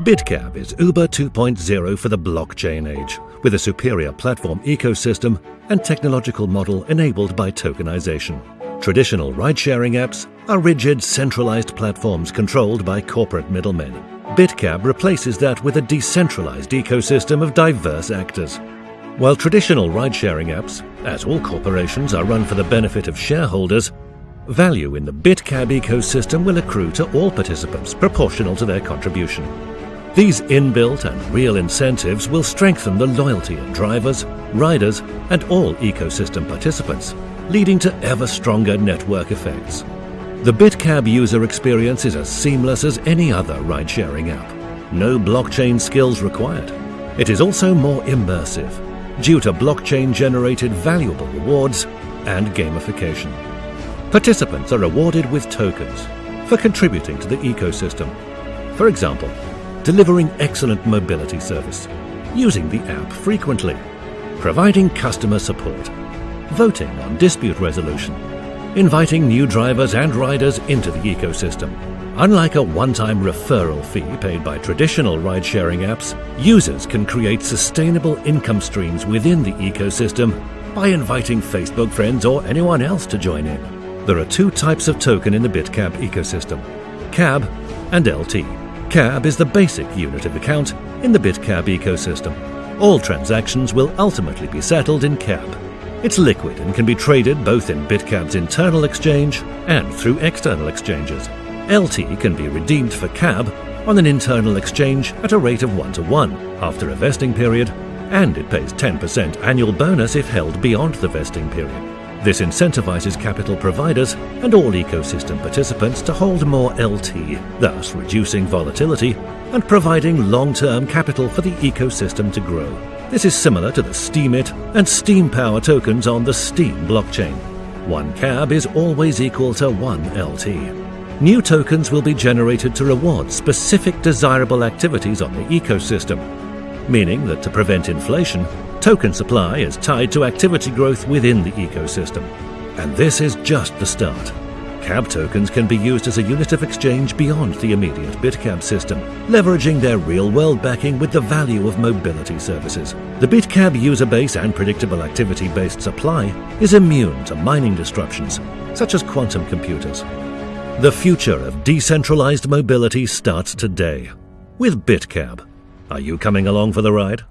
BitCab is Uber 2.0 for the blockchain age, with a superior platform ecosystem and technological model enabled by tokenization. Traditional ride-sharing apps are rigid, centralized platforms controlled by corporate middlemen. BitCab replaces that with a decentralized ecosystem of diverse actors. While traditional ride-sharing apps, as all corporations, are run for the benefit of shareholders, value in the BitCab ecosystem will accrue to all participants proportional to their contribution. These inbuilt and real incentives will strengthen the loyalty of drivers, riders, and all ecosystem participants, leading to ever stronger network effects. The BitCab user experience is as seamless as any other ride-sharing app. No blockchain skills required. It is also more immersive, due to blockchain-generated valuable rewards and gamification. Participants are rewarded with tokens for contributing to the ecosystem. For example, delivering excellent mobility service, using the app frequently, providing customer support, voting on dispute resolution, inviting new drivers and riders into the ecosystem. Unlike a one-time referral fee paid by traditional ride-sharing apps, users can create sustainable income streams within the ecosystem by inviting Facebook friends or anyone else to join in. There are two types of token in the BitCab ecosystem, CAB and LT. CAB is the basic unit of account in the BitCab ecosystem. All transactions will ultimately be settled in CAB. It's liquid and can be traded both in BitCab's internal exchange and through external exchanges. LT can be redeemed for CAB on an internal exchange at a rate of 1 to 1 after a vesting period, and it pays 10% annual bonus if held beyond the vesting period. This incentivizes capital providers and all ecosystem participants to hold more LT, thus reducing volatility and providing long-term capital for the ecosystem to grow. This is similar to the Steemit and Steem Power tokens on the Steem blockchain. One CAB is always equal to one LT. New tokens will be generated to reward specific desirable activities on the ecosystem, meaning that to prevent inflation, Token supply is tied to activity growth within the ecosystem. And this is just the start. CAB tokens can be used as a unit of exchange beyond the immediate BitCab system, leveraging their real-world backing with the value of mobility services. The BitCab user base and predictable activity-based supply is immune to mining disruptions, such as quantum computers. The future of decentralized mobility starts today with BitCab. Are you coming along for the ride?